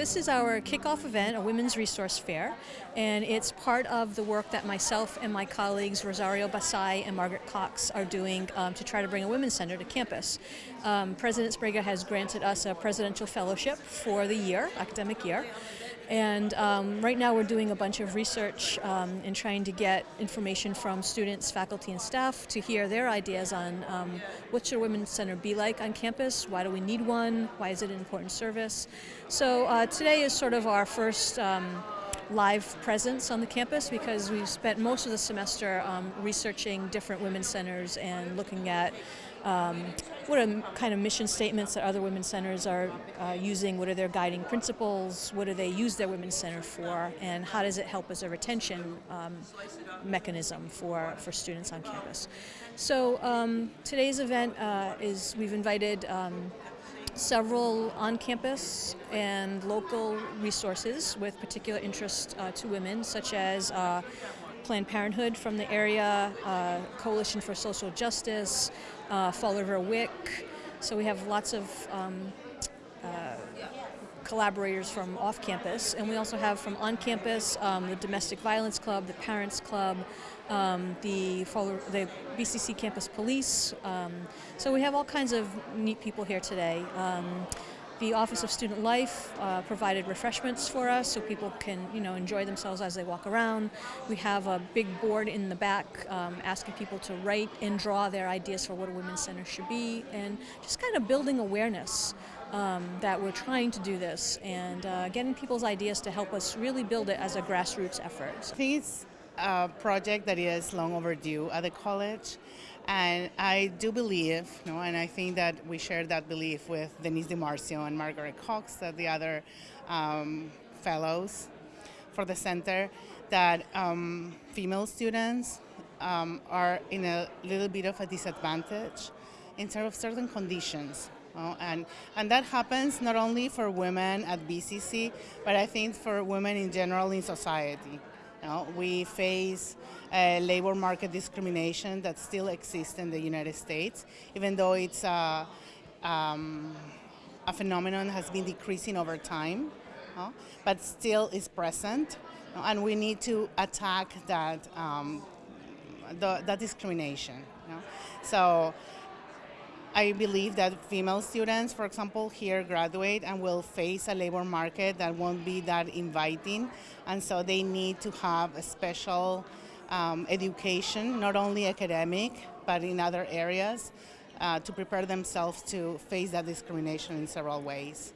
this is our kickoff event, a women's resource fair, and it's part of the work that myself and my colleagues Rosario Basay and Margaret Cox are doing um, to try to bring a women's center to campus. Um, President Sbrega has granted us a presidential fellowship for the year, academic year, and um, right now we're doing a bunch of research um, and trying to get information from students, faculty, and staff to hear their ideas on um, what should a Women's Center be like on campus, why do we need one, why is it an important service. So uh, today is sort of our first um, live presence on the campus because we've spent most of the semester um, researching different women's centers and looking at um, what are kind of mission statements that other women's centers are uh, using, what are their guiding principles, what do they use their women's center for, and how does it help as a retention um, mechanism for, for students on campus. So um, today's event uh, is we've invited um, several on-campus and local resources with particular interest uh, to women, such as uh, Planned Parenthood from the area, uh, Coalition for Social Justice, uh, Fall River WIC. So we have lots of um, uh, collaborators from off campus, and we also have from on campus um, the Domestic Violence Club, the Parents Club, um, the, the BCC Campus Police. Um, so we have all kinds of neat people here today. The Office of Student Life uh, provided refreshments for us so people can you know, enjoy themselves as they walk around. We have a big board in the back um, asking people to write and draw their ideas for what a women's center should be and just kind of building awareness um, that we're trying to do this and uh, getting people's ideas to help us really build it as a grassroots effort. It's a project that is long overdue at the college. And I do believe, you know, and I think that we share that belief with Denise DiMarcio and Margaret Cox, that the other um, fellows for the center, that um, female students um, are in a little bit of a disadvantage in terms of certain conditions. and, and that happens not only for women at BCC, but I think for women in general in society. You know, we face uh, labor market discrimination that still exists in the United States, even though it's a, um, a phenomenon has been decreasing over time, but still is present, and we need to attack that um, the, that discrimination. So I believe that female students, for example, here graduate and will face a labor market that won't be that inviting, and so they need to have a special um, education, not only academic, but in other areas, uh, to prepare themselves to face that discrimination in several ways.